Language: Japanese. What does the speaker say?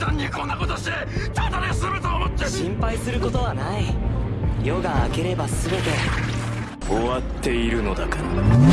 団にこんなことしてただで済むと思って。心配することはない。夜が明ければ全て。終わっているのだから。